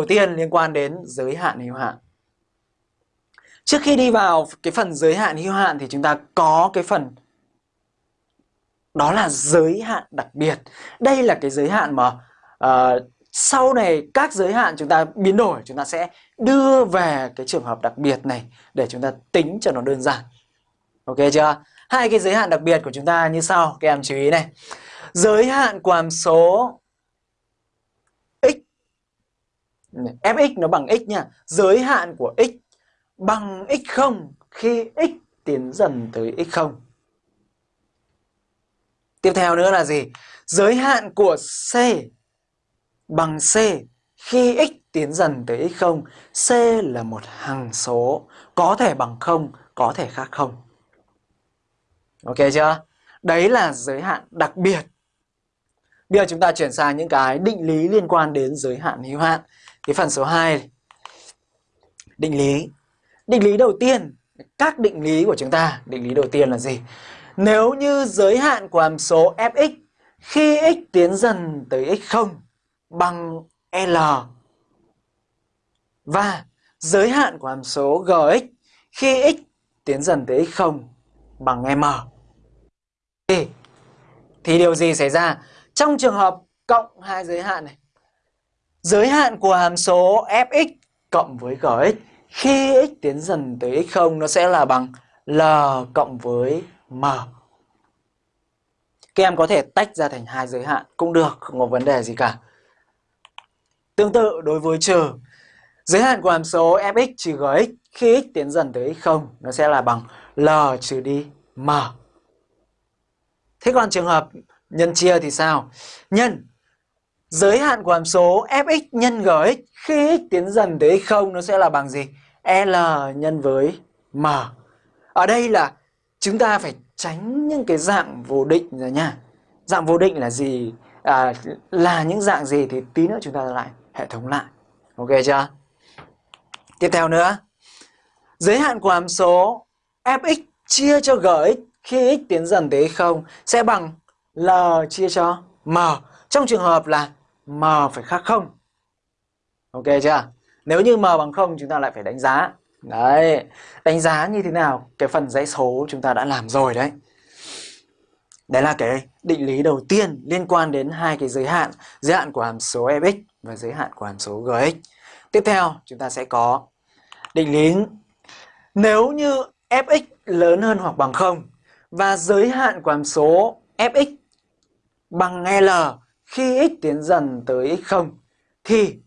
đầu tiên liên quan đến giới hạn hữu hạn. Trước khi đi vào cái phần giới hạn hữu hạn thì chúng ta có cái phần đó là giới hạn đặc biệt. Đây là cái giới hạn mà uh, sau này các giới hạn chúng ta biến đổi chúng ta sẽ đưa về cái trường hợp đặc biệt này để chúng ta tính cho nó đơn giản. Ok chưa? Hai cái giới hạn đặc biệt của chúng ta như sau, các em chú ý này. Giới hạn của hàm số x fx nó bằng x nha. Giới hạn của x bằng x0 khi x tiến dần tới x0. Tiếp theo nữa là gì? Giới hạn của c bằng c khi x tiến dần tới x0. c là một hằng số có thể bằng 0, có thể khác không Ok chưa? Đấy là giới hạn đặc biệt. Bây giờ chúng ta chuyển sang những cái định lý liên quan đến giới hạn hữu hạn. Cái phần số 2 định lý. Định lý đầu tiên, các định lý của chúng ta, định lý đầu tiên là gì? Nếu như giới hạn của hàm số fx khi x tiến dần tới x0 bằng L và giới hạn của hàm số gx khi x tiến dần tới x0 bằng M. Thì, thì điều gì xảy ra? Trong trường hợp cộng hai giới hạn này, giới hạn của hàm số fx cộng với gx khi x tiến dần tới x0 nó sẽ là bằng L cộng với M. Các em có thể tách ra thành hai giới hạn cũng được, không có vấn đề gì cả. Tương tự đối với trừ, giới hạn của hàm số fx trừ gx khi x tiến dần tới x0 nó sẽ là bằng L trừ đi M. Thế còn trường hợp nhân chia thì sao? Nhân giới hạn của hàm số fx nhân gx khi x tiến dần tới x0 nó sẽ là bằng gì? L nhân với M. Ở đây là chúng ta phải tránh những cái dạng vô định rồi nha. Dạng vô định là gì? À, là những dạng gì thì tí nữa chúng ta lại hệ thống lại. Ok chưa? Tiếp theo nữa. Giới hạn của hàm số fx chia cho gx khi x tiến dần tới 0 sẽ bằng L chia cho M. Trong trường hợp là M phải khác không, Ok chưa? Nếu như M bằng không, chúng ta lại phải đánh giá. Đấy, đánh giá như thế nào? Cái phần dãy số chúng ta đã làm rồi đấy. Đấy là cái định lý đầu tiên liên quan đến hai cái giới hạn, giới hạn của hàm số fx và giới hạn của hàm số gx. Tiếp theo chúng ta sẽ có định lý nếu như fx lớn hơn hoặc bằng không và giới hạn của hàm số fx bằng L khi x tiến dần tới x0 thì